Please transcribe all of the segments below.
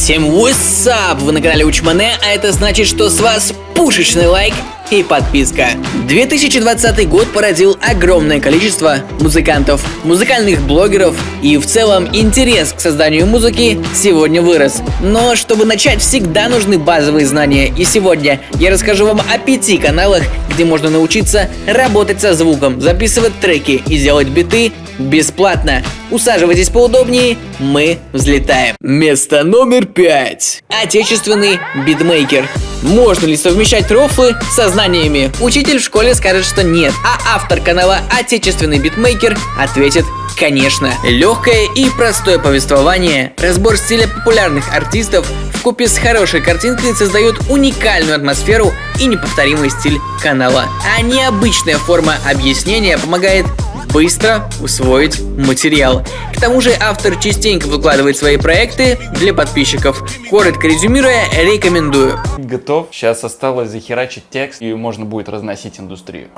Всем up! Вы на канале Учмане, а это значит, что с вас пушечный лайк и подписка. 2020 год породил огромное количество музыкантов, музыкальных блогеров и в целом интерес к созданию музыки сегодня вырос. Но чтобы начать, всегда нужны базовые знания. И сегодня я расскажу вам о пяти каналах, где можно научиться работать со звуком, записывать треки и делать биты бесплатно. Усаживайтесь поудобнее, мы взлетаем. Место номер пять. Отечественный битмейкер. Можно ли совмещать рофлы со знаниями? Учитель в школе скажет, что нет, а автор канала «Отечественный битмейкер» ответит Конечно, легкое и простое повествование, разбор стиля популярных артистов в купе с хорошей картинкой создают уникальную атмосферу и неповторимый стиль канала. А необычная форма объяснения помогает быстро усвоить материал. К тому же автор частенько выкладывает свои проекты для подписчиков. Коротко резюмируя, рекомендую. Готов. Сейчас осталось захерачить текст, и можно будет разносить индустрию.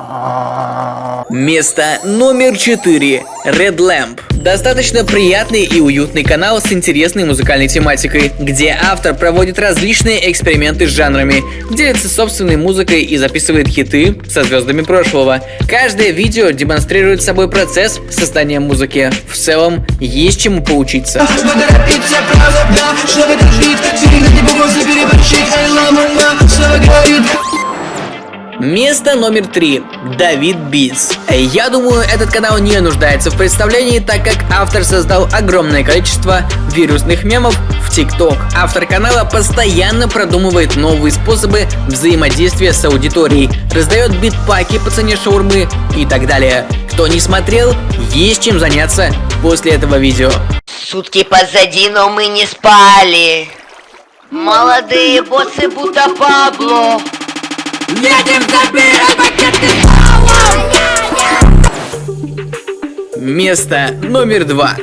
Место номер 4. Red Lamp. Достаточно приятный и уютный канал с интересной музыкальной тематикой, где автор проводит различные эксперименты с жанрами, делится собственной музыкой и записывает хиты со звездами прошлого. Каждое видео демонстрирует собой процесс создания музыки. В целом, есть чему поучиться. Место номер три. Давид Битс. Я думаю, этот канал не нуждается в представлении, так как автор создал огромное количество вирусных мемов в ТикТок. Автор канала постоянно продумывает новые способы взаимодействия с аудиторией, раздает битпаки по цене шаурмы и так далее. Кто не смотрел, есть чем заняться после этого видео. Сутки позади, но мы не спали. Молодые боссы будто Пабло. Едем забирать пакеты Место номер два.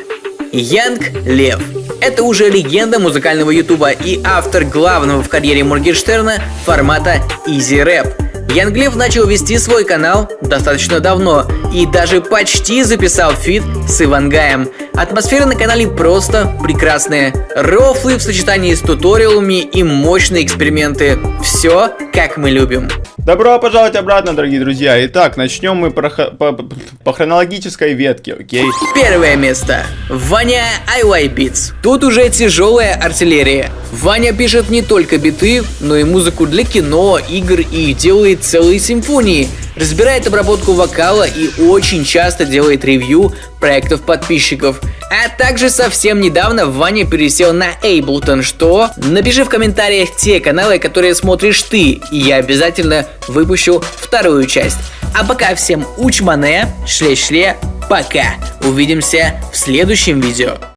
Янг Лев. Это уже легенда музыкального ютуба и автор главного в карьере Моргенштерна формата Easy Rap. Young Lev начал вести свой канал достаточно давно и даже почти записал feat с Ивангаем. Атмосфера на канале просто прекрасная. Рофлы в сочетании с туториалами и мощные эксперименты. Все, как мы любим. Добро пожаловать обратно, дорогие друзья. Итак, начнем мы по, по, по хронологической ветке, окей? Первое место. Ваня IY Beats. Тут уже тяжелая артиллерия. Ваня пишет не только биты, но и музыку для кино, игр и делает целые симфонии разбирает обработку вокала и очень часто делает ревью проектов подписчиков. А также совсем недавно Ваня пересел на Ableton, что? Напиши в комментариях те каналы, которые смотришь ты, и я обязательно выпущу вторую часть. А пока всем учмане, шле-шле, пока. Увидимся в следующем видео.